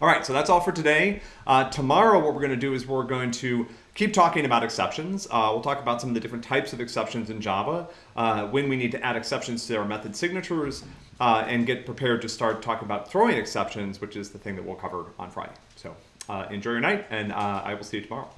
All right, so that's all for today. Uh, tomorrow, what we're going to do is we're going to keep talking about exceptions. Uh, we'll talk about some of the different types of exceptions in Java, uh, when we need to add exceptions to our method signatures, uh, and get prepared to start talking about throwing exceptions, which is the thing that we'll cover on Friday. So uh, enjoy your night, and uh, I will see you tomorrow.